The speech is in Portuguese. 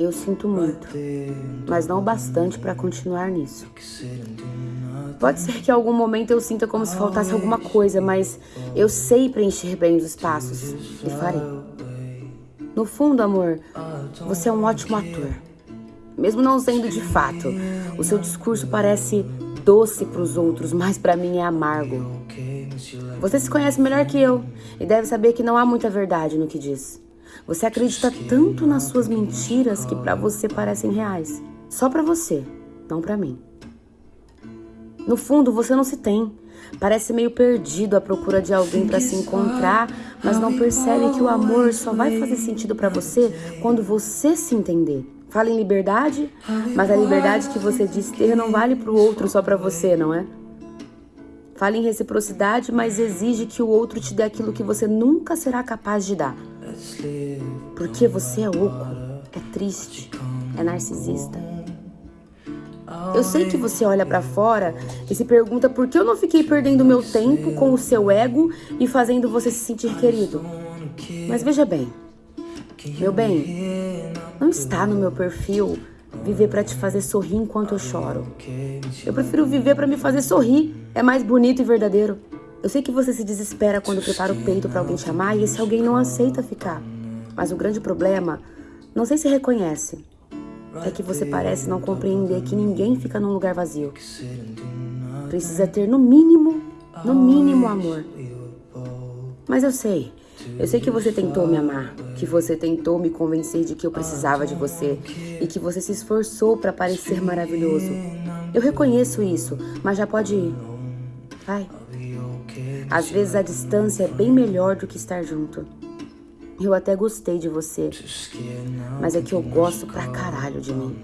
Eu sinto muito, mas não o bastante para continuar nisso. Pode ser que em algum momento eu sinta como se faltasse alguma coisa, mas eu sei preencher bem os espaços e farei. No fundo, amor, você é um ótimo ator. Mesmo não sendo de fato, o seu discurso parece doce para os outros, mas para mim é amargo. Você se conhece melhor que eu e deve saber que não há muita verdade no que diz. Você acredita tanto nas suas mentiras que para você parecem reais. Só para você, não para mim. No fundo, você não se tem. Parece meio perdido à procura de alguém para se encontrar, mas não percebe que o amor só vai fazer sentido para você quando você se entender. Fala em liberdade, mas a liberdade que você diz ter não vale para o outro só para você, não é? Fala em reciprocidade, mas exige que o outro te dê aquilo que você nunca será capaz de dar. Porque você é oco, é triste, é narcisista. Eu sei que você olha para fora e se pergunta por que eu não fiquei perdendo meu tempo com o seu ego e fazendo você se sentir querido. Mas veja bem, meu bem, não está no meu perfil viver para te fazer sorrir enquanto eu choro. Eu prefiro viver para me fazer sorrir. É mais bonito e verdadeiro. Eu sei que você se desespera quando prepara o peito para alguém te amar e esse alguém não aceita ficar. Mas o grande problema, não sei se reconhece, é que você parece não compreender que ninguém fica num lugar vazio. Precisa ter no mínimo, no mínimo amor. Mas eu sei, eu sei que você tentou me amar, que você tentou me convencer de que eu precisava de você e que você se esforçou para parecer maravilhoso. Eu reconheço isso, mas já pode ir. Vai. Às vezes a distância é bem melhor do que estar junto. Eu até gostei de você, mas é que eu gosto pra caralho de mim.